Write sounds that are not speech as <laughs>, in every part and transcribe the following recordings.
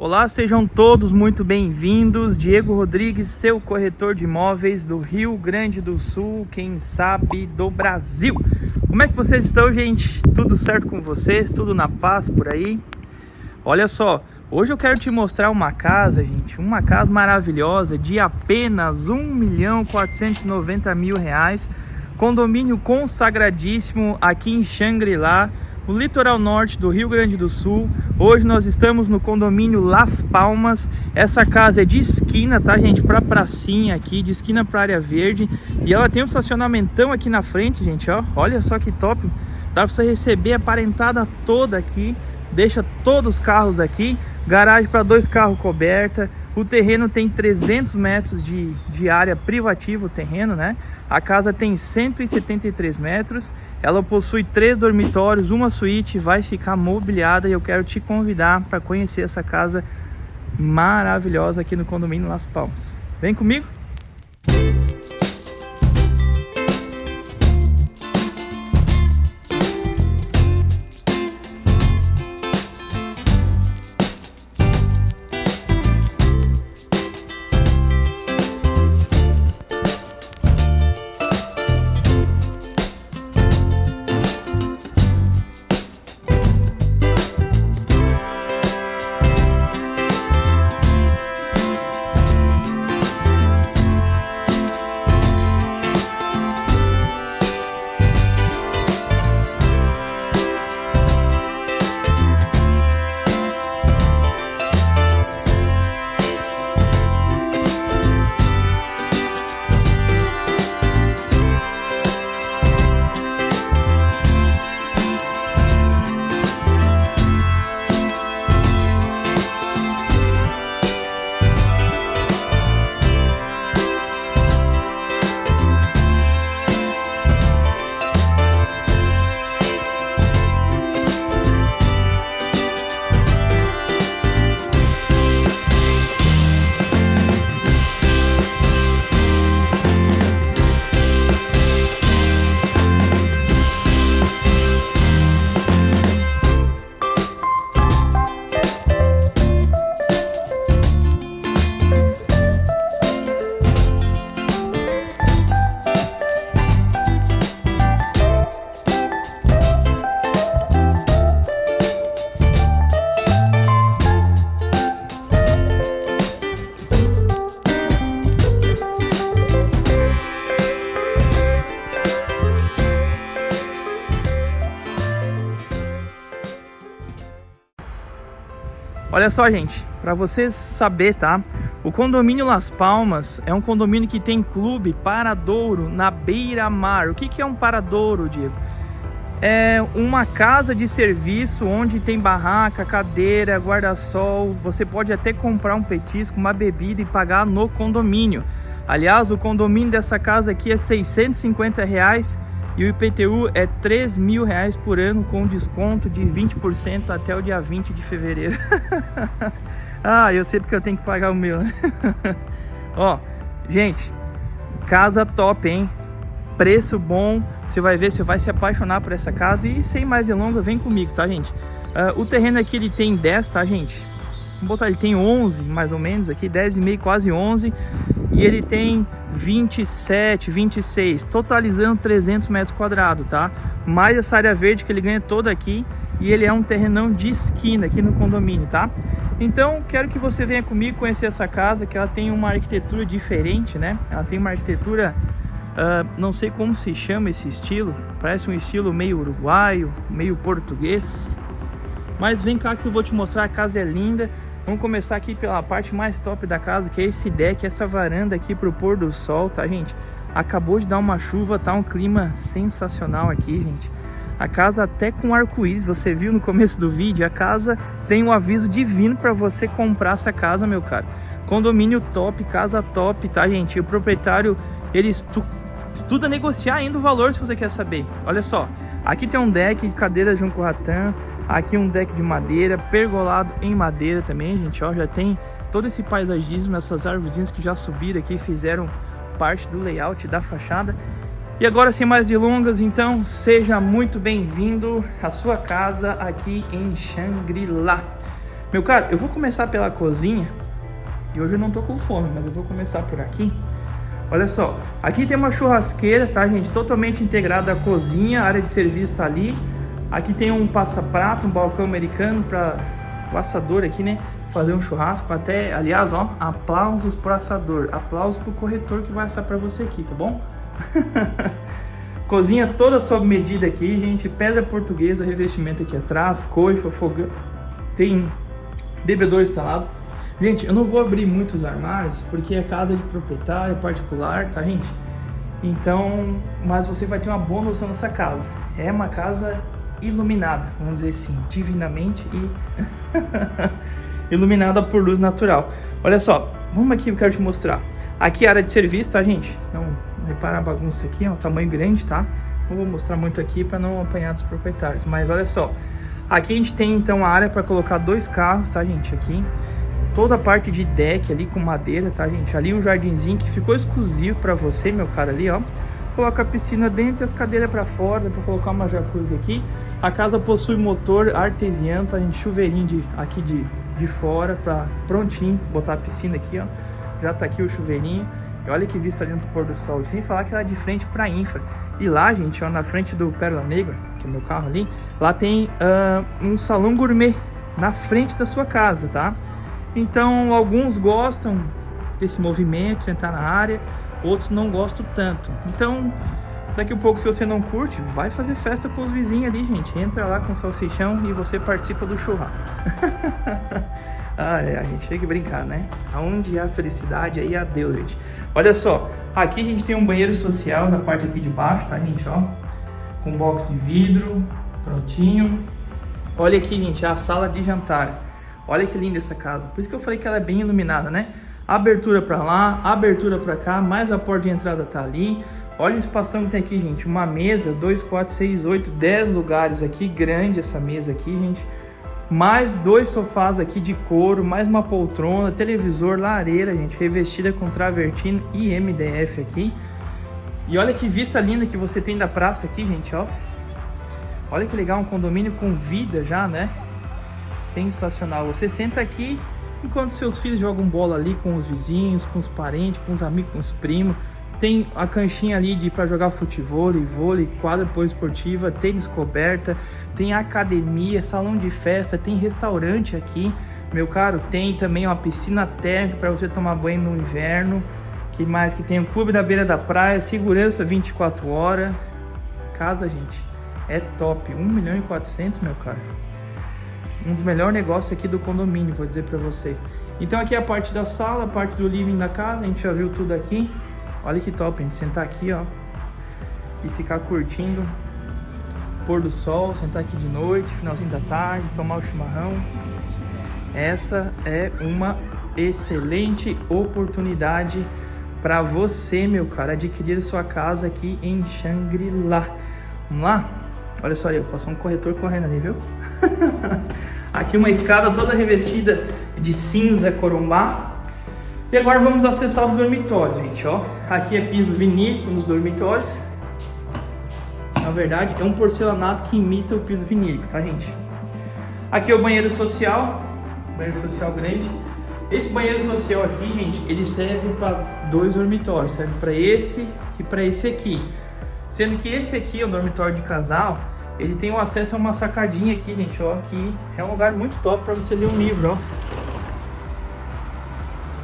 Olá, sejam todos muito bem-vindos. Diego Rodrigues, seu corretor de imóveis do Rio Grande do Sul, quem sabe do Brasil. Como é que vocês estão, gente? Tudo certo com vocês? Tudo na paz por aí? Olha só, hoje eu quero te mostrar uma casa, gente, uma casa maravilhosa de apenas 1 milhão 490 mil reais, condomínio consagradíssimo aqui em Xangri-Lá, o litoral norte do Rio Grande do Sul. Hoje nós estamos no condomínio Las Palmas. Essa casa é de esquina, tá, gente? Pra pracinha aqui, de esquina pra área verde. E ela tem um estacionamentão aqui na frente, gente, ó. Olha só que top. Dá pra você receber a parentada toda aqui. Deixa todos os carros aqui. Garagem para dois carros coberta. O terreno tem 300 metros de, de área privativa, o terreno, né? A casa tem 173 metros, ela possui três dormitórios, uma suíte, vai ficar mobiliada e eu quero te convidar para conhecer essa casa maravilhosa aqui no condomínio Las Palmas. Vem comigo? Olha só, gente, para vocês saber, tá? O condomínio Las Palmas é um condomínio que tem clube paradouro na beira-mar. O que, que é um paradouro, Diego? É uma casa de serviço onde tem barraca, cadeira, guarda-sol. Você pode até comprar um petisco, uma bebida e pagar no condomínio. Aliás, o condomínio dessa casa aqui é 650 reais e o IPTU é 3 mil reais por ano com desconto de 20% até o dia 20 de fevereiro. <laughs> ah, eu sei porque eu tenho que pagar o meu, né? <laughs> Ó, gente, casa top, hein? Preço bom, você vai ver, você vai se apaixonar por essa casa e sem mais delongas, vem comigo, tá, gente? Uh, o terreno aqui ele tem 10, tá, gente? Vamos botar, ele tem 11, mais ou menos aqui, 10,5, quase 11 e ele tem 27, 26, totalizando 300 metros quadrados, tá? Mais essa área verde que ele ganha toda aqui e ele é um terrenão de esquina aqui no condomínio, tá? Então, quero que você venha comigo conhecer essa casa, que ela tem uma arquitetura diferente, né? Ela tem uma arquitetura, uh, não sei como se chama esse estilo, parece um estilo meio uruguaio, meio português. Mas vem cá que eu vou te mostrar, a casa é linda, Vamos começar aqui pela parte mais top da casa, que é esse deck, essa varanda aqui pro pôr do sol, tá, gente? Acabou de dar uma chuva, tá um clima sensacional aqui, gente. A casa até com arco-íris, você viu no começo do vídeo, a casa tem um aviso divino para você comprar essa casa, meu caro. Condomínio top, casa top, tá, gente? E o proprietário, ele estuda negociar ainda o valor, se você quer saber. Olha só, aqui tem um deck de cadeira de um corratã, Aqui um deck de madeira, pergolado em madeira também, gente, ó, já tem todo esse paisagismo, essas árvores que já subiram aqui, fizeram parte do layout da fachada. E agora, sem mais delongas, então, seja muito bem-vindo à sua casa aqui em Xangri-Lá. Meu caro, eu vou começar pela cozinha. E hoje eu não tô com fome, mas eu vou começar por aqui. Olha só, aqui tem uma churrasqueira, tá, gente? Totalmente integrada à cozinha, área de serviço tá ali. Aqui tem um passa-prato, um balcão americano para o assador aqui, né? Fazer um churrasco. Até, aliás, ó, aplausos pro assador. Aplausos pro corretor que vai assar para você aqui, tá bom? <laughs> Cozinha toda sob medida aqui, gente. Pedra portuguesa, revestimento aqui atrás, coifa, fogão. Tem bebedouro instalado. Gente, eu não vou abrir muitos armários, porque é casa de proprietário, particular, tá, gente? Então, mas você vai ter uma boa noção dessa casa. É uma casa iluminada, vamos dizer assim, divinamente e <laughs> iluminada por luz natural. Olha só, vamos aqui, eu quero te mostrar. Aqui é a área de serviço, tá, gente? Então, repara a bagunça aqui, ó, tamanho grande, tá? Não vou mostrar muito aqui para não apanhar dos proprietários, mas olha só. Aqui a gente tem, então, a área para colocar dois carros, tá, gente? Aqui toda a parte de deck ali com madeira, tá, gente? Ali um jardinzinho que ficou exclusivo para você, meu cara, ali, ó. Coloca a piscina dentro e as cadeiras para fora, para colocar uma jacuzzi aqui. A casa possui motor artesiano, tá, gente? Chuveirinho de, aqui de, de fora, para prontinho, botar a piscina aqui, ó. Já tá aqui o chuveirinho. E olha que vista ali no pôr do sol. E sem falar que ela é de frente para infra. E lá, gente, ó, na frente do Pérola Negra, que é meu carro ali, lá tem uh, um salão gourmet na frente da sua casa, tá? Então, alguns gostam desse movimento, sentar na área, outros não gostam tanto. Então, daqui a pouco, se você não curte, vai fazer festa com os vizinhos ali, gente. Entra lá com o salsichão e você participa do churrasco. <laughs> ah, é, a gente chega a brincar, né? Aonde há felicidade, aí há Deus, gente. Olha só, aqui a gente tem um banheiro social na parte aqui de baixo, tá, gente, ó? Com box de vidro, prontinho. Olha aqui, gente, a sala de jantar. Olha que linda essa casa. Por isso que eu falei que ela é bem iluminada, né? Abertura para lá, abertura para cá, mais a porta de entrada tá ali. Olha o espação que tem aqui, gente. Uma mesa, 2, 4, 6, 8, 10 lugares aqui. Grande essa mesa aqui, gente. Mais dois sofás aqui de couro, mais uma poltrona, televisor, lareira, gente. Revestida com travertino e MDF aqui. E olha que vista linda que você tem da praça aqui, gente, ó. Olha que legal, um condomínio com vida já, né? Sensacional. Você senta aqui enquanto seus filhos jogam bola ali com os vizinhos, com os parentes, com os amigos, com os primos. Tem a canchinha ali de para jogar futebol, vôlei, quadra poliesportiva, tênis coberta, tem academia, salão de festa, tem restaurante aqui. Meu caro, tem também uma piscina térmica para você tomar banho no inverno. Que mais que tem o clube da beira da praia, segurança 24 horas. Casa, gente, é top. 1 milhão e 400, meu caro um dos melhores negócios aqui do condomínio, vou dizer para você. Então aqui é a parte da sala, a parte do living da casa, a gente já viu tudo aqui. Olha que top, a gente sentar aqui, ó, e ficar curtindo pôr do sol, sentar aqui de noite, finalzinho da tarde, tomar o chimarrão. Essa é uma excelente oportunidade para você, meu cara, adquirir sua casa aqui em Shangri-La. Vamos lá? Olha só aí, passou um corretor correndo ali, viu? <laughs> Aqui uma escada toda revestida de cinza corumbá. E agora vamos acessar os dormitórios, gente, ó. Aqui é piso vinílico nos dormitórios. Na verdade, é um porcelanato que imita o piso vinílico, tá, gente? Aqui é o banheiro social, banheiro social grande. Esse banheiro social aqui, gente, ele serve para dois dormitórios, serve para esse e para esse aqui. Sendo que esse aqui é um dormitório de casal, ele tem o acesso a uma sacadinha aqui, gente, ó, que é um lugar muito top para você ler um livro, ó.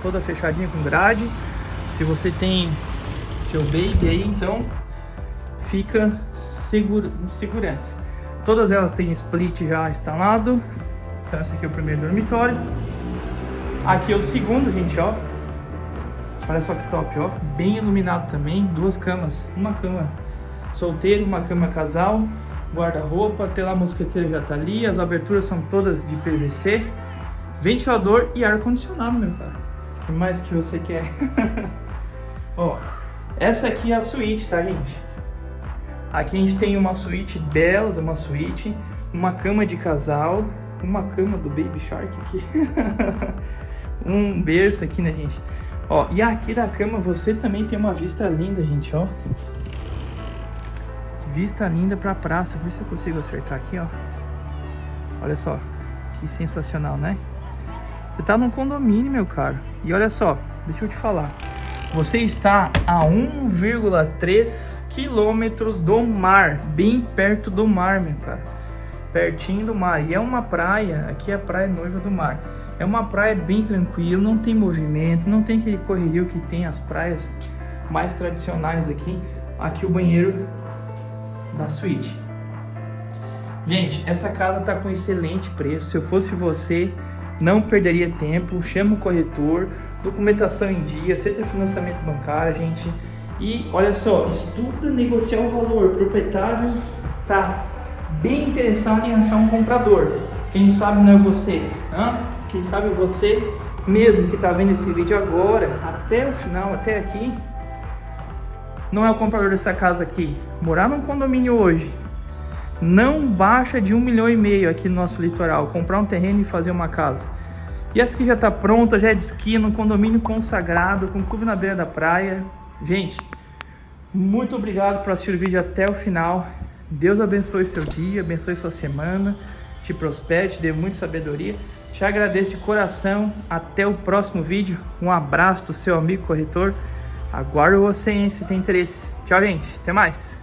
Toda fechadinha com grade. Se você tem seu baby aí, então fica seguro, em segurança. Todas elas têm split já instalado. Então esse aqui é o primeiro dormitório. Aqui é o segundo, gente, ó. Olha só que top, ó. Bem iluminado também. Duas camas. Uma cama solteiro, uma cama casal guarda-roupa, tela mosqueteira já tá ali, as aberturas são todas de PVC, ventilador e ar-condicionado, meu cara. O que mais que você quer? <laughs> Ó, essa aqui é a suíte, tá, gente? Aqui a gente tem uma suíte bela, uma suíte, uma cama de casal, uma cama do Baby Shark aqui, <laughs> um berço aqui, né, gente? Ó, e aqui da cama você também tem uma vista linda, gente, ó. Vista linda pra praça. Vê se eu consigo acertar aqui, ó. Olha só. Que sensacional, né? Você tá num condomínio, meu caro. E olha só, deixa eu te falar. Você está a 1,3 quilômetros do mar, bem perto do mar, meu cara. Pertinho do mar. E é uma praia, aqui é a Praia Noiva do Mar. É uma praia bem tranquila, não tem movimento, não tem aquele correrio que tem as praias mais tradicionais aqui. Aqui o banheiro da suíte. Gente, essa casa tá com excelente preço. Se eu fosse você, não perderia tempo. Chama o corretor, documentação em dia, aceita financiamento bancário, gente. E olha só, estuda negociar o valor. O proprietário tá bem interessado em achar um comprador. Quem sabe não é você, hein? quem sabe você mesmo que está vendo esse vídeo agora, até o final, até aqui, não é o comprador dessa casa aqui. Morar num condomínio hoje não baixa de um milhão e meio aqui no nosso litoral. Comprar um terreno e fazer uma casa. E essa aqui já está pronta, já é de esquina, um condomínio consagrado, com clube na beira da praia. Gente, muito obrigado por assistir o vídeo até o final. Deus abençoe seu dia, abençoe sua semana, te prospere, te dê muita sabedoria. Te agradeço de coração. Até o próximo vídeo. Um abraço do seu amigo corretor. Aguardo você, hein, se tem interesse. Tchau, gente. Até mais.